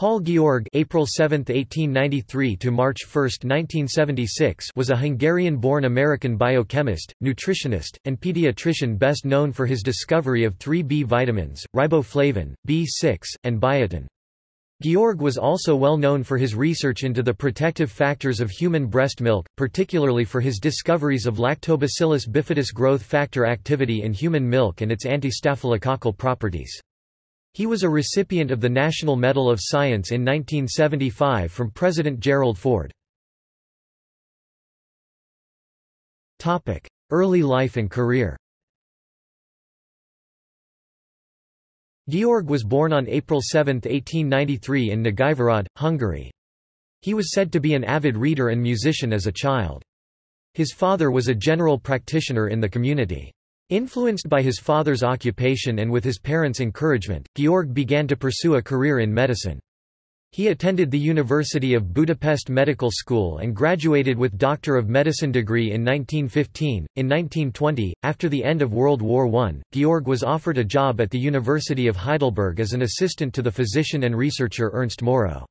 Paul György April 7, 1893 to March 1, 1976 was a Hungarian-born American biochemist, nutritionist, and pediatrician best known for his discovery of three B vitamins, riboflavin, B6, and biotin. György was also well known for his research into the protective factors of human breast milk, particularly for his discoveries of Lactobacillus bifidus growth factor activity in human milk and its anti-staphylococcal properties. He was a recipient of the National Medal of Science in 1975 from President Gerald Ford. Early life and career György was born on April 7, 1893 in Nagyvarad, Hungary. He was said to be an avid reader and musician as a child. His father was a general practitioner in the community. Influenced by his father's occupation and with his parents' encouragement, György began to pursue a career in medicine. He attended the University of Budapest Medical School and graduated with Doctor of Medicine degree in 1915. In 1920, after the end of World War I, György was offered a job at the University of Heidelberg as an assistant to the physician and researcher Ernst Moro.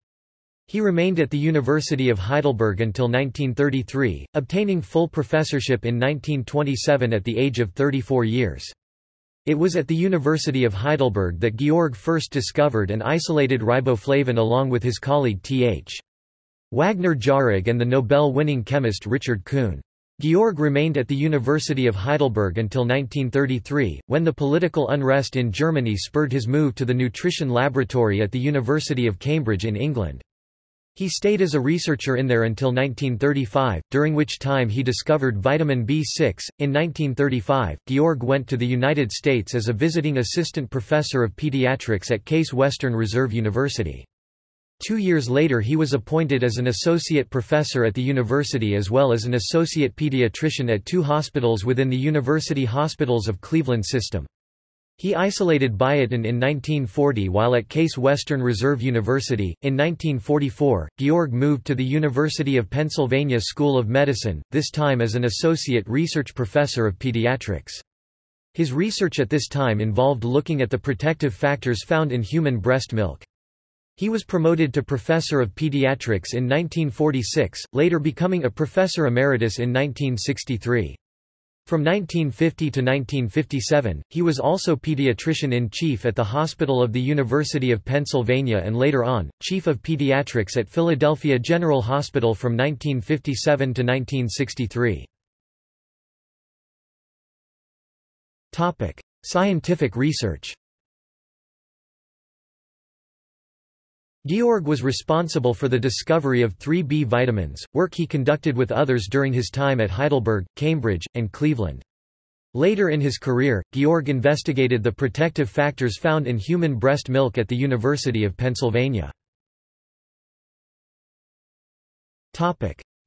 He remained at the University of Heidelberg until 1933, obtaining full professorship in 1927 at the age of 34 years. It was at the University of Heidelberg that György first discovered and isolated riboflavin along with his colleague Th. Wagner Jauregg and the Nobel-winning chemist Richard Kuhn. György remained at the University of Heidelberg until 1933, when the political unrest in Germany spurred his move to the nutrition laboratory at the University of Cambridge in England. He stayed as a researcher in there until 1935, during which time he discovered vitamin B6. In 1935, György went to the United States as a visiting assistant professor of pediatrics at Case Western Reserve University. Two years later he was appointed as an associate professor at the university as well as an associate pediatrician at two hospitals within the University Hospitals of Cleveland system. He isolated biotin in 1940 while at Case Western Reserve University. In 1944, György moved to the University of Pennsylvania School of Medicine, this time as an associate research professor of pediatrics. His research at this time involved looking at the protective factors found in human breast milk. He was promoted to professor of pediatrics in 1946, later becoming a professor emeritus in 1963. From 1950 to 1957, he was also pediatrician-in-chief at the Hospital of the University of Pennsylvania and later on, chief of pediatrics at Philadelphia General Hospital from 1957 to 1963. Scientific research György was responsible for the discovery of three B vitamins, work he conducted with others during his time at Heidelberg, Cambridge, and Cleveland. Later in his career, György investigated the protective factors found in human breast milk at the University of Pennsylvania.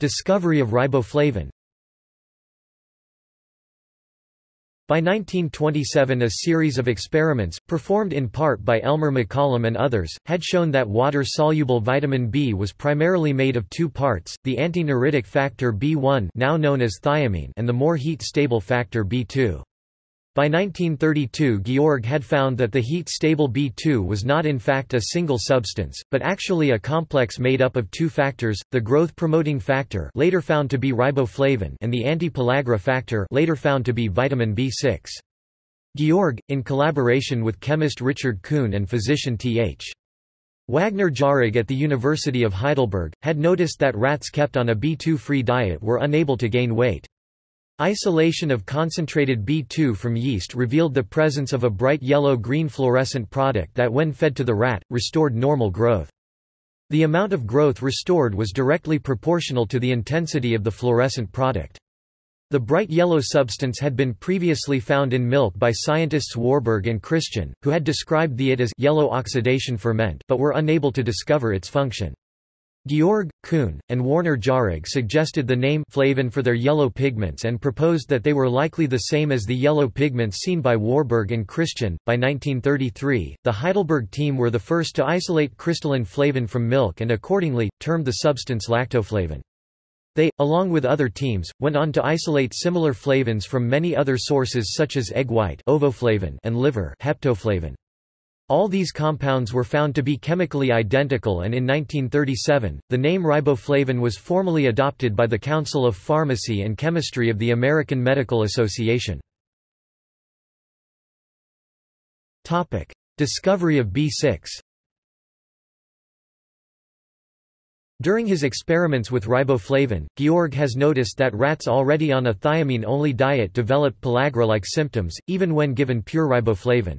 Discovery of riboflavin By 1927 a series of experiments, performed in part by Elmer McCollum and others, had shown that water-soluble vitamin B was primarily made of two parts, the antineuritic factor B1 now known as thiamine and the more heat-stable factor B2. By 1932 György had found that the heat-stable B2 was not in fact a single substance, but actually a complex made up of two factors, the growth-promoting factor later found to be riboflavin and the anti-pellagra factor later found to be vitamin B6. György, in collaboration with chemist Richard Kuhn and physician Th. Wagner Jauregg at the University of Heidelberg, had noticed that rats kept on a B2-free diet were unable to gain weight. Isolation of concentrated B2 from yeast revealed the presence of a bright yellow-green fluorescent product that when fed to the rat, restored normal growth. The amount of growth restored was directly proportional to the intensity of the fluorescent product. The bright yellow substance had been previously found in milk by scientists Warburg and Christian, who had described the it as yellow oxidation ferment but were unable to discover its function. György, Kuhn, and Wagner Jauregg suggested the name flavin for their yellow pigments and proposed that they were likely the same as the yellow pigments seen by Warburg and Christian. By 1933, the Heidelberg team were the first to isolate crystalline flavin from milk and accordingly, termed the substance lactoflavin. They, along with other teams, went on to isolate similar flavins from many other sources such as egg white ovoflavin and liver hepatoflavin. All these compounds were found to be chemically identical and in 1937, the name riboflavin was formally adopted by the Council of Pharmacy and Chemistry of the American Medical Association. Discovery of B6 During his experiments with riboflavin, György has noticed that rats already on a thiamine-only diet developed pellagra-like symptoms, even when given pure riboflavin.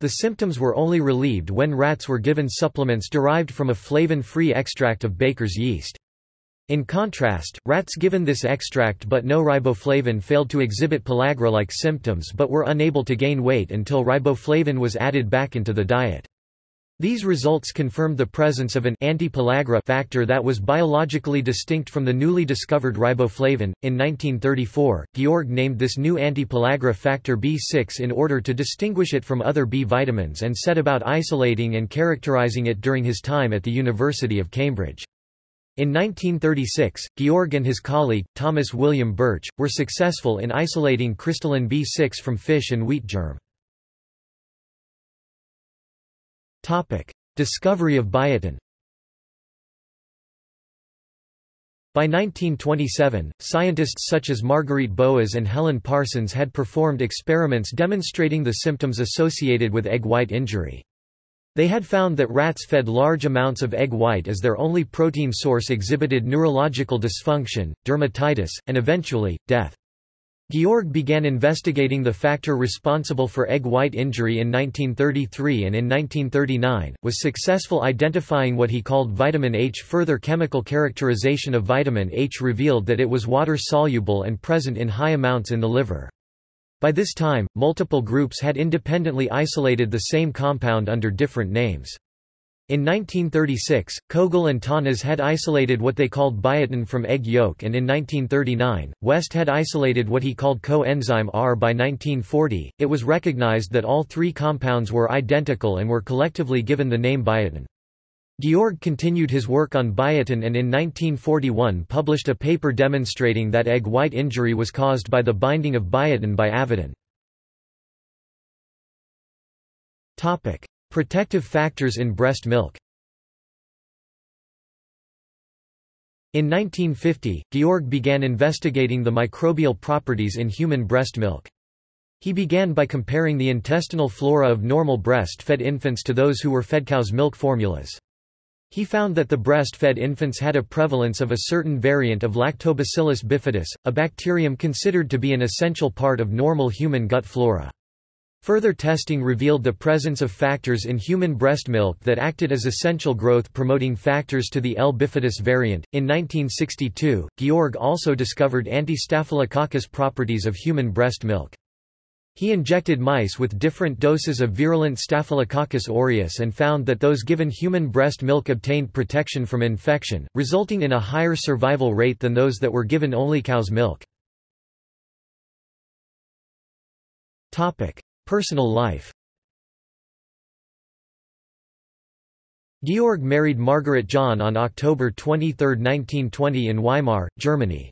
The symptoms were only relieved when rats were given supplements derived from a flavin-free extract of baker's yeast. In contrast, rats given this extract but no riboflavin failed to exhibit pellagra-like symptoms but were unable to gain weight until riboflavin was added back into the diet. These results confirmed the presence of an anti-pellagra factor that was biologically distinct from the newly discovered riboflavin. In 1934, György named this new anti-pellagra factor B6 in order to distinguish it from other B vitamins and set about isolating and characterizing it during his time at the University of Cambridge. In 1936, György and his colleague, Thomas William Birch, were successful in isolating crystalline B6 from fish and wheat germ. Topic. Discovery of biotin By 1927, scientists such as Marguerite Boas and Helen Parsons had performed experiments demonstrating the symptoms associated with egg white injury. They had found that rats fed large amounts of egg white as their only protein source exhibited neurological dysfunction, dermatitis, and eventually, death. György began investigating the factor responsible for egg white injury in 1933 and in 1939, was successful identifying what he called vitamin H. Further chemical characterization of vitamin H revealed that it was water-soluble and present in high amounts in the liver. By this time, multiple groups had independently isolated the same compound under different names. In 1936, Kogel and Tönnis had isolated what they called biotin from egg yolk and in 1939, West had isolated what he called coenzyme R. By 1940, it was recognized that all three compounds were identical and were collectively given the name biotin. György continued his work on biotin and in 1941 published a paper demonstrating that egg white injury was caused by the binding of biotin by avidin. Protective factors in breast milk In 1950, György began investigating the microbial properties in human breast milk. He began by comparing the intestinal flora of normal breast-fed infants to those who were fed cow's milk formulas. He found that the breast-fed infants had a prevalence of a certain variant of Lactobacillus bifidus, a bacterium considered to be an essential part of normal human gut flora. Further testing revealed the presence of factors in human breast milk that acted as essential growth-promoting factors to the L. bifidus variant. In 1962, György also discovered anti-staphylococcus properties of human breast milk. He injected mice with different doses of virulent Staphylococcus aureus and found that those given human breast milk obtained protection from infection, resulting in a higher survival rate than those that were given only cow's milk. Personal life György married Margaret John on October 23, 1920 in Weimar, Germany.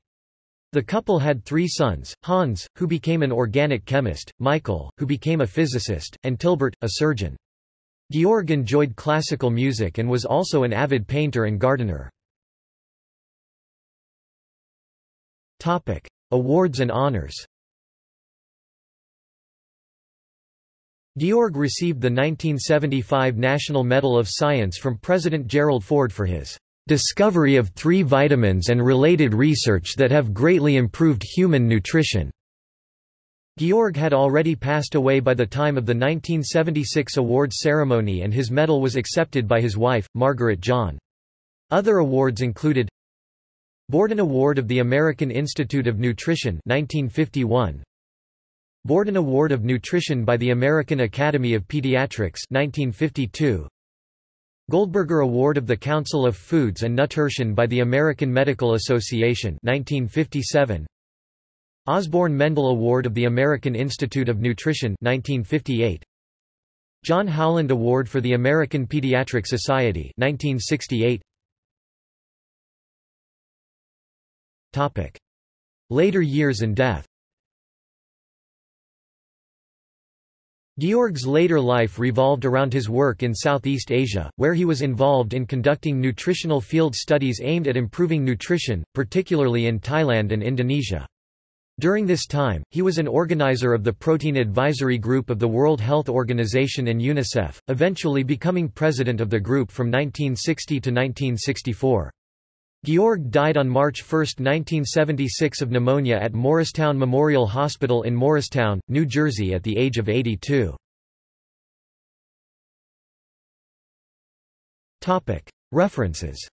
The couple had three sons, Hans, who became an organic chemist, Michael, who became a physicist, and Tilbert, a surgeon. György enjoyed classical music and was also an avid painter and gardener. Topic. Awards and honors György received the 1975 National Medal of Science from President Gerald Ford for his discovery of three vitamins and related research that have greatly improved human nutrition. György had already passed away by the time of the 1976 awards ceremony and his medal was accepted by his wife, Margaret John. Other awards included Borden Award of the American Institute of Nutrition 1951, Borden Award of Nutrition by the American Academy of Pediatrics 1952. Goldberger Award of the Council of Foods and Nutrition by the American Medical Association 1957. Osborne Mendel Award of the American Institute of Nutrition 1958. John Howland Award for the American Pediatric Society 1968. Topic. Later years and death György's later life revolved around his work in Southeast Asia, where he was involved in conducting nutritional field studies aimed at improving nutrition, particularly in Thailand and Indonesia. During this time, he was an organizer of the Protein Advisory Group of the World Health Organization and UNICEF, eventually becoming president of the group from 1960 to 1964. György died on March 1, 1976 of pneumonia at Morristown Memorial Hospital in Morristown, New Jersey at the age of 82. References